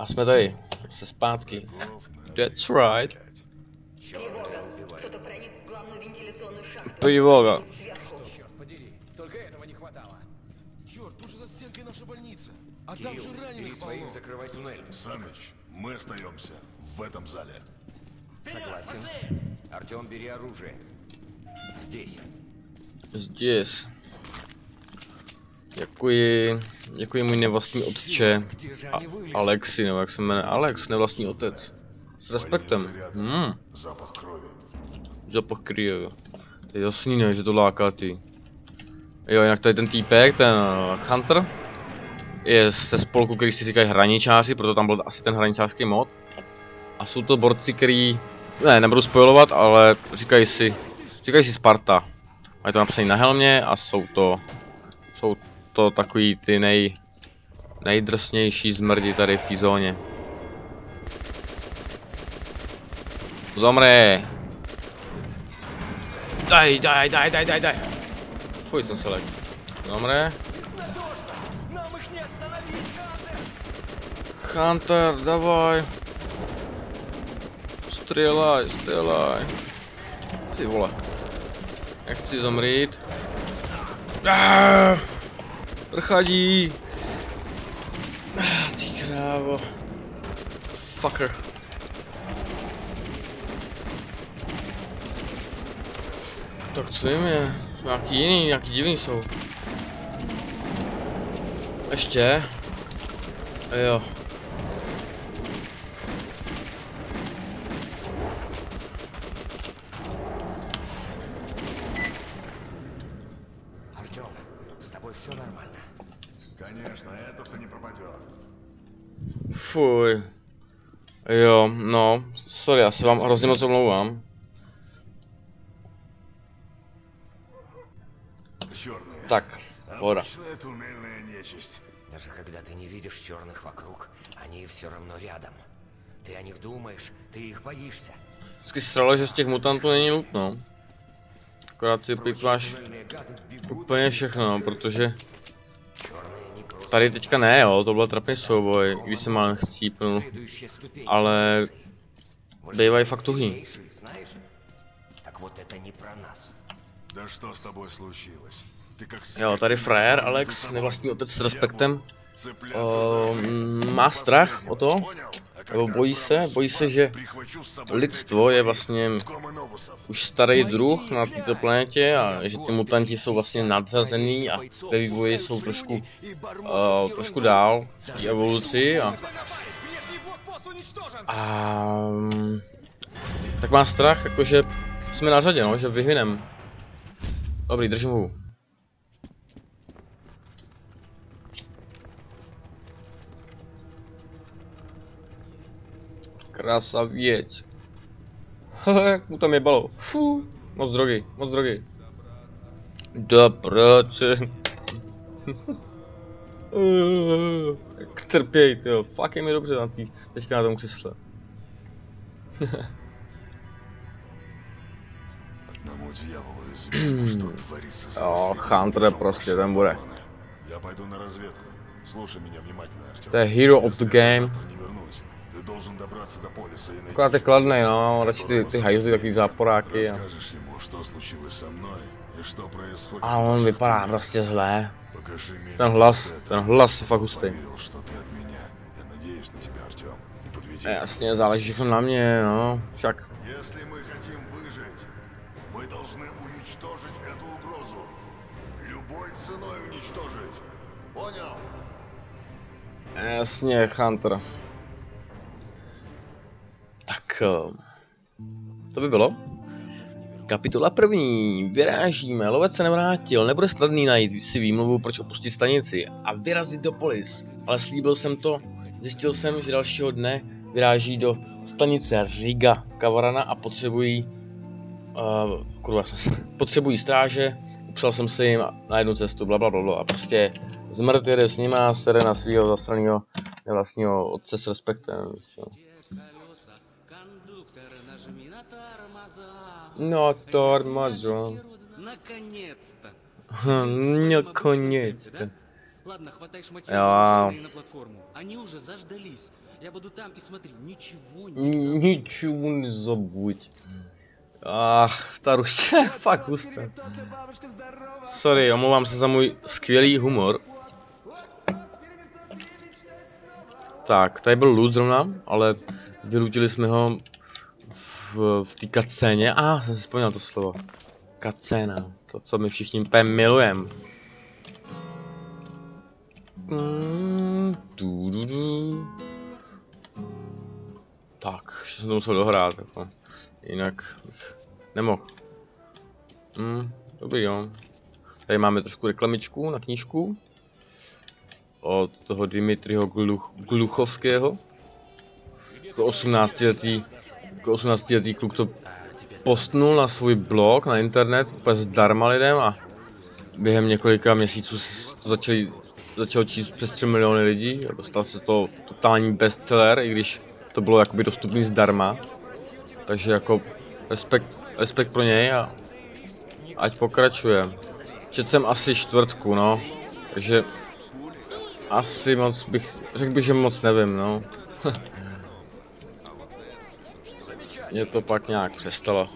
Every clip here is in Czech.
A jsme tady. Se zpátky. That's right. Тревога. Кто-то проник в главную вентиляционную шахту. Тревога. Сверху. Черт подери, только этого не хватало. Черт, тут же за стенкой наша больница. А там же раненых закрывай туннель. Саныч, мы остаемся в этом зале. Согласен. Артем, бери оружие. Здесь. Здесь. Děkuji, děkuji můj nevlastní otče, a Alexi, nebo jak se jmenuje, Alex, nevlastní otec. S respektem. Hmm. Zapach krvi. To je jasný, ne, že to láká ty. Jo, jinak tady ten týpek, ten eh, Hunter, je se spolku, který si říkají hraničáři, proto tam byl asi ten hraničářský mod. A jsou to borci, který, ne, nebudu spojovat, ale říkají si, říkají si Sparta. Mají to napsané na helmě a jsou to, jsou to takový ty nej, nejdrsnější zmrdi tady v té zóně. zomře Daj, daj, daj, daj, daj, daj! Fuj, jsem se lek. Zomri. Hunter, davaj! Střelaj, střelaj! Ty vole. Nechci zomřít. Ah! Prchadí. Ah, Ty krávo. Fucker. Tak co jim je? Nějaký jiný, nějaký divný jsou. Ještě? Jo. já se vám hrozně moc omlouvám. Черные. Tak, voda. Обычная туннельная нечисть. Даже когда ты не видишь черных вокруг, они все равно рядом. Ты о них думаешь, ты их боишься. Vždycky stralo, že z těch mutantů není nutno. Akorát si pipláš Туннельные гады бегут, úplně všechno, protože черные не просто tady teďka ne, jo, to byl trapný souboj, když jsem mal chcípnul, следующая ступень. ale Вы же bývají fakt tuhý. сильнейшие, знаешь? Так вот это не про нас. Да что с тобой случилось? Ты как Jo, tady frajer, Alex, nevlastní otec s respektem, o, má strach o to, nebo bojí se, bojí se, že lidstvo je vlastně už starý druh na této planetě a že ty mutanti jsou vlastně nadřazený a ve vývoji jsou trošku, uh, trošku dál v té evoluci a, Внешний блокпост уничтожен! a mm, tak má strach, jakože jsme na řadě, no, že vyhynem. Dobrý, držím hu. Krasavěť. Haha, jak mu tam jebalo. Fú, moc drogy, moc drogy. Do práce. Jak trpěj, tyjo. Fakt je mi dobře na tý, teďka na tom křesle. Одному дьяволу известно, что творится с О, соседями Хантер причем prostě, наши ten bude. планы. Я пойду на разведку. Слушай меня внимательно, Артем. To je hero of the Если я game. завтра не вернусь, ты должен добраться до полиса и найти Akorát je человека, kladnej, no, radši ty, которого ty hajzly, takový зовут záporáky. A, Расскажешь ему, что случилось со mной Что происходит? А он говорит, пора, просто злая. Покажи мне. Там глаз, там глаз с фагустой. Поверил, что ты от меня. Я надеюсь на тебя, Артем. Не подведи. Э, с ней залежит на мне, ну, всяк. Если мы хотим выжить, мы должны уничтожить эту угрозу. Любой ценой уничтожить. Понял? Э, с ней Хантера. Так, э, бы было? Kapitola první. Vyrážíme. Lovec se nevrátil. Nebude snadný najít si výmluvu, proč opustit stanici a vyrazit do polis. Ale slíbil jsem to. Zjistil jsem, že dalšího dne vyráží do stanice Riga Kavarana a potřebují uh, kurva, potřebují stráže. Upsal jsem si jim na jednu cestu, bla bla bla bla. A prostě zmrt jede s nima, sere na svého zasraného vlastního otce s respektem. víš co. колеса, кондуктор, нажми на тормоза. No, tormazo. Наконец-то. Hm, Nakoniec. Ладно, хватай шматье Ja. и на платформу. Они уже заждались. Я буду там и смотри, ничего не Ni- Ničemu nezabuď. Ach, ta ruština je fakt hustá. Sorry, omlouvám se za můj skvělý humor. Tak, tady byl loot zrovna, ale vylutili jsme ho v, v té kacéně. A, ah, jsem si vzpomněl to slovo. Kacéna, to, co my všichni úplně milujeme. Mm. Tak, ještě jsem to musel dohrát, jako. Jinak bych nemohl. Hmm, dobrý jo. Tady máme trošku reklamičku na knížku. Od toho Dimitriho Gluch, Gluchovského. Jako 18 letý, jako 18 letý kluk to postnul na svůj blog, na internet, úplně zdarma lidem a během několika měsíců to začali, začalo číst přes 3 miliony lidí a dostal se to totální bestseller, i když to bylo jakoby dostupný zdarma. Takže jako respekt, respekt pro něj a ať pokračuje. Čet jsem asi čtvrtku, no. Takže asi moc bych, řekl bych, že moc nevím, no. mě to pak nějak přestalo.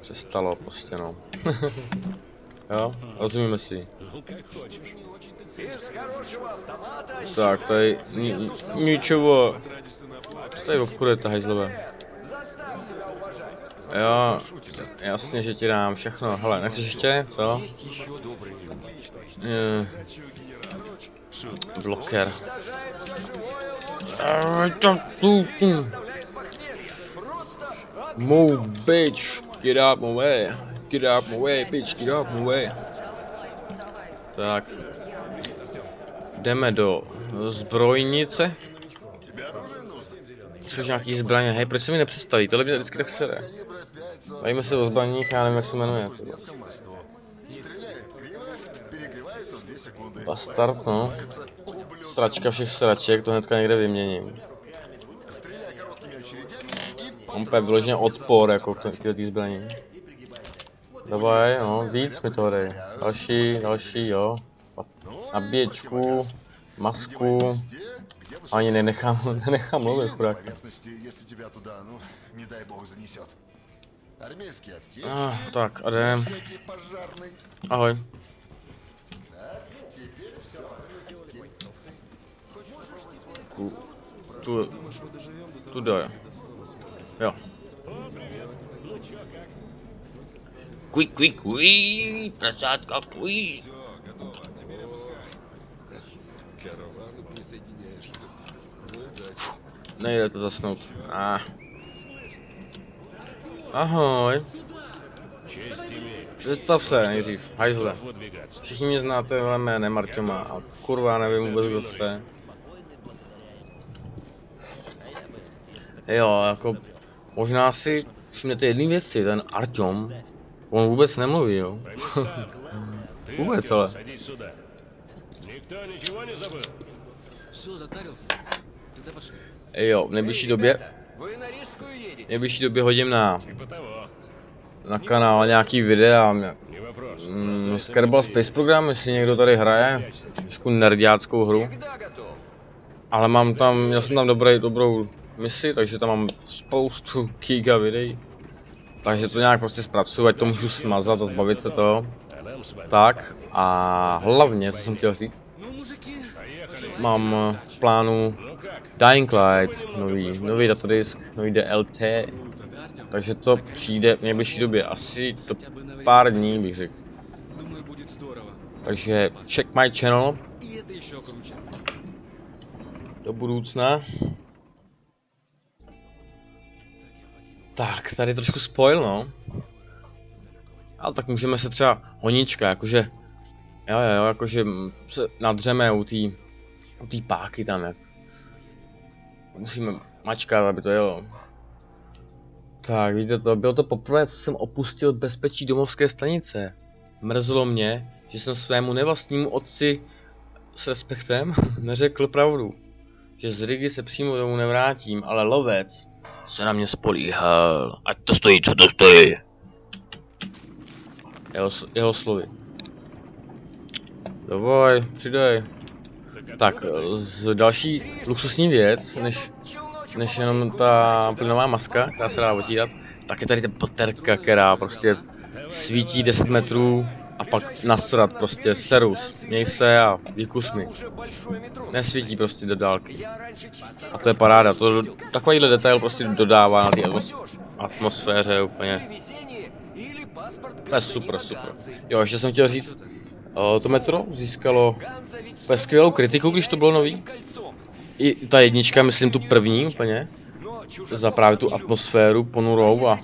Přestalo prostě no. jo, rozumíme si. Tak, tady ničovo. Co tady obchodujete, hajzlové? Jo, jasně, že ti dám všechno. Hele, nechceš ještě? Co? Je, bloker. Ej, tu, tu. Move, bitch. Get out my way. Get out my way, bitch. Get out my way. Tak. Jdeme do zbrojnice. Což nějaký zbraně. Hej, proč se mi nepředstaví? Tohle mě vždycky tak sere. Bavíme se o zbraních, já nevím, jak se jmenuje. Bastard, no. Sračka všech sraček, to hnedka někde vyměním. On je vyloženě odpor jako k té zbraní. Dobaj, no, víc mi to dej. Další, další, jo. Nabíječku, masku. Ani nenechám, nenechám mluvit, chudák. Ah, tak, a jdem. Ahoj. Tu, tu, tu, tu, Jo. Kuj, kuj, kuj, prasátka, kuj. Nejde to zasnout. Ah. Ahoj. Představ se nejdřív, hajzle. Všichni mě znáte ale jménem Marťoma a kurva nevím vůbec kdo jste. Jo, jako Možná si všimnete jedné věci, ten Artyom, on vůbec nemluví, jo. vůbec, ale. Jo, v nejbližší době... V nejbližší době hodím na... Na kanál nějaký videa. Mm, Skarbal Space Program, jestli někdo tady hraje. Nějakou nerdiáckou hru. Ale mám tam, měl jsem tam dobrý, dobrou misi, takže tam mám spoustu giga videí. Takže to nějak prostě zpracuju, ať to můžu smazat a zbavit se toho. Tak a hlavně, co jsem chtěl říct, mám eh, v plánu Dying Light, nový, nový datadisk, nový DLT, takže to přijde v nejbližší době, asi to pár dní bych řekl. Takže check my channel do budoucna. Tak, tady trošku spoil, no. Ale tak můžeme se třeba honička, jakože... Jo, jo, jakože se nadřeme u té u té páky tam, jak... Musíme mačkat, aby to jelo. Tak, víte to, bylo to poprvé, co jsem opustil bezpečí domovské stanice. Mrzelo mě, že jsem svému nevlastnímu otci s respektem neřekl pravdu. Že z Rigi se přímo domů nevrátím, ale lovec se na mě spolíhal. Ať to stojí, co to stojí. Jeho, jeho slovy. No Dovoj, přidej. Tak, eh, z další luxusní věc, než, než jenom ta plynová maska, která se dá otírat, tak je tady ta baterka, která prostě svítí 10 metrů a pak nasrat prostě serus. Měj se a vykus mi. Nesvítí prostě do dálky. A to je paráda, to, takovýhle detail prostě dodává na té atmos- atmosféře úplně. To je super, super. Jo, ještě jsem chtěl říct, o, to metro získalo skvělou kritiku, když to bylo nový. I ta jednička, myslím tu první úplně, za právě tu atmosféru ponurou a,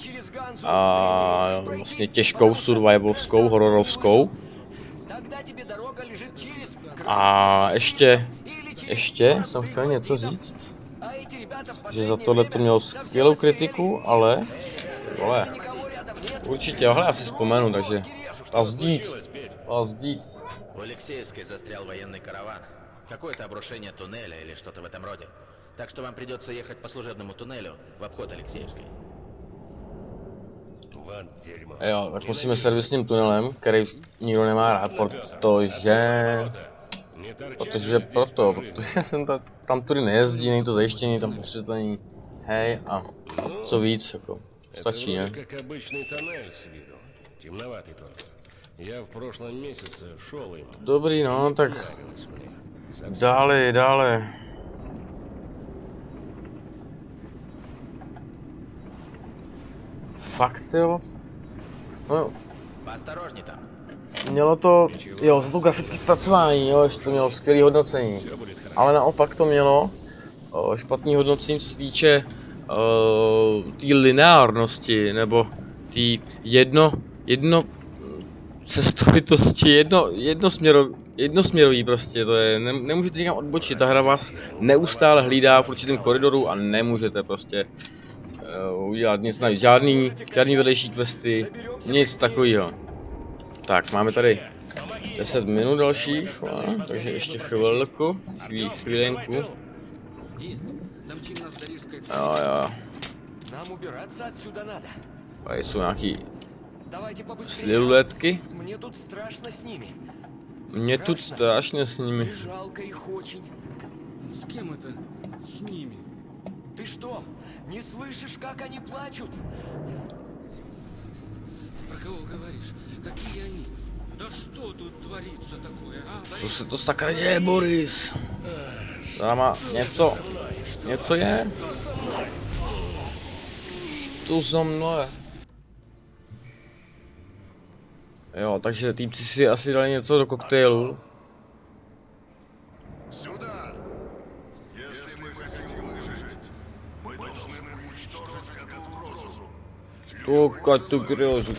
a vlastně těžkou survivalovskou, hororovskou. A ještě, ještě jsem chtěl něco říct, že za tohle to mělo skvělou kritiku, ale, vole, určitě, ale já si vzpomenu, takže, a zdíc, a zdíc. У Алексеевской застрял военный караван. Какое-то обрушение туннеля или что-то в этом роде. Так что вам придется ехать по служебному туннелю в обход Алексеевской. Вот дерьмо. Jo, tak musíme servisním tunelem, který nikdo nemá rád, protože... Не торчать Protože же здесь proto, по жизни. protože jsem ta, tam tudy nejezdí, není to zajištění, tam osvětlení. Hej a co víc, jako, Это stačí, вроде ne? как обычный тоннель с виду. Темноватый только. Я в прошлом месяце шел им. Dobrý, no, tak Нравилось мне. Совсем. dále, dále. fakt, jo. No jo. Tam. Mělo to, jo, za to grafické zpracování, jo, ještě to mělo skvělé hodnocení. Ale naopak to mělo špatné špatný hodnocení, co se týče eh, té lineárnosti, nebo té jedno, jedno cestovitosti, jedno, jednosměro, jednosměrový prostě, to je, ne, nemůžete nikam odbočit, ta hra vás neustále hlídá v určitém koridoru a nemůžete prostě udělat nic navíc, žádný, žádný vedlejší questy, nic takového. Tak, máme tady 10 minut dalších, no, takže ještě chvilku, chvíli, chvílenku. Есть. Домчим нас до Рижской Jo, jo, Нам убираться отсюда надо. tady jsou nějaký Давайте побыстрее. sliluletky. Мне тут страшно с ними. Mě tu strašně s nimi. И жалко их очень. С кем это? С ними. Ты что, не слышишь, как они плачут? Про кого говоришь? Какие они? Да что тут творится такое, а? Co děje, Boris? Tam má něco, něco je? To za mnou je. Jo, takže týpci si asi dali něco do koktejlu. Tuka tu griozu.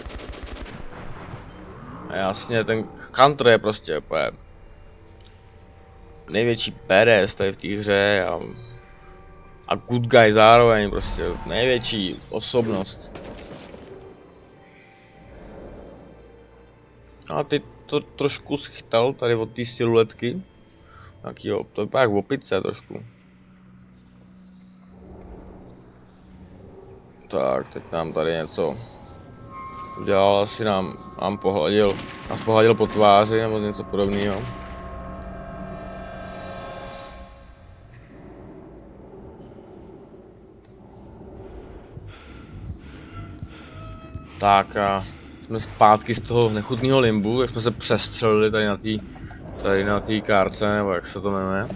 Jasně, ten Hunter je prostě úplně největší badass tady v té hře a, a good guy zároveň, prostě největší osobnost. A ty to trošku schytal tady od té siluetky. Tak jo, to je jak opice trošku. Tak, teď nám tady něco udělal, asi nám, nám pohladil, nás pohladil po tváři nebo něco podobného. Tak a jsme zpátky z toho nechutného limbu, jak jsme se přestřelili tady na té tady na té kárce, nebo jak se to jmenuje.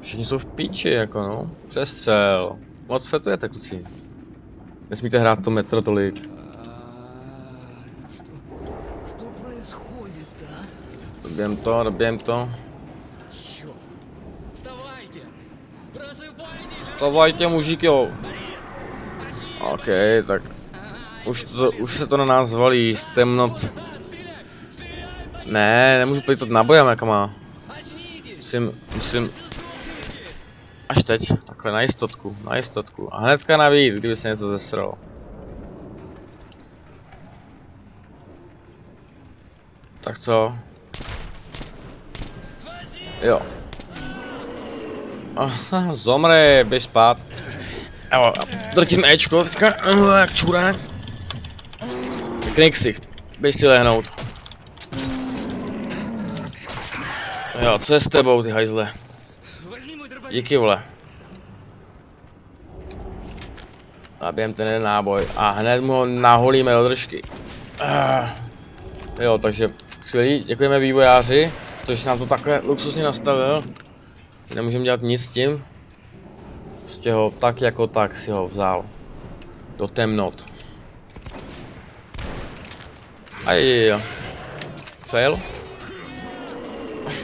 Všichni jsou v píči, jako no. Přestřel. Moc fetujete, kluci. Nesmíte hrát to metro tolik. Doběm to, doběm to. Vstavajte, mužík, jo. OK, tak už, to, už se to na nás zvalí, z temnot. Ne, nemůžu plítat nabojem, jak má. Musím, musím. Až teď. Takhle, na jistotku, na jistotku. A hnedka navíc, kdyby se něco zesralo. Tak co? Jo. Aha, zomri, běž spát. Jo, drtím Ečko teďka, jak čurák. Knixicht, běž si lehnout. Jo, co je s tebou, ty hajzle? Díky, vole. Zabijem ten jeden náboj a hned mu ho naholíme do držky. Ah. Jo, takže skvělý, děkujeme vývojáři, protože nám to takhle luxusně nastavil. Nemůžeme dělat nic s tím. Prostě ho tak jako tak si ho vzal. Do temnot. Aj, fail.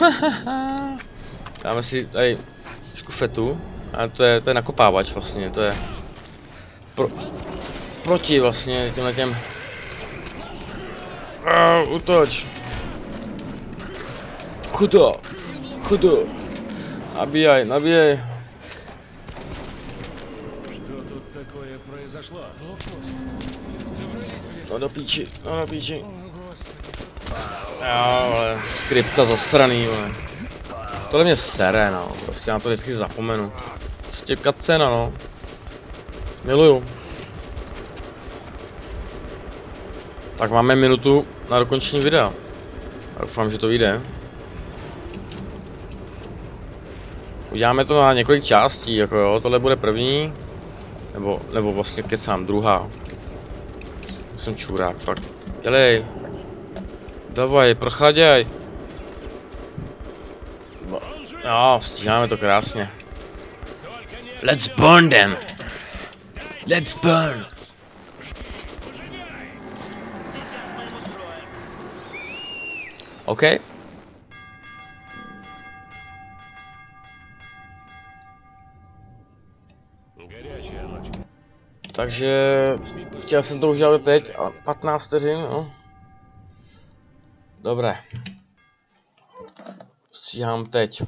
Dáme si tady trošku fetu. A to je, to je nakopávač vlastně, to je pro, proti vlastně těmhle těm uh, útoč chudo chudo nabíjaj, nabíjaj Что тут такое произошло? no do píči, no do píči jo, ale skripta zasraný, vole. Tohle mě sere, no, prostě já to vždycky zapomenu. Prostě cutscena, no. Miluju. Tak máme minutu na dokončení videa. Doufám, že to vyjde. Uděláme to na několik částí, jako jo, tohle bude první. Nebo, nebo vlastně kecám, druhá. Jsem čurák, fakt. Dělej. Davaj, procháděj. Jo, stíháme to krásně. Let's burn them! Let's burn! OK. Takže chtěl jsem to udělat teď a 15 vteřin, no. Dobré. Stříhám teď.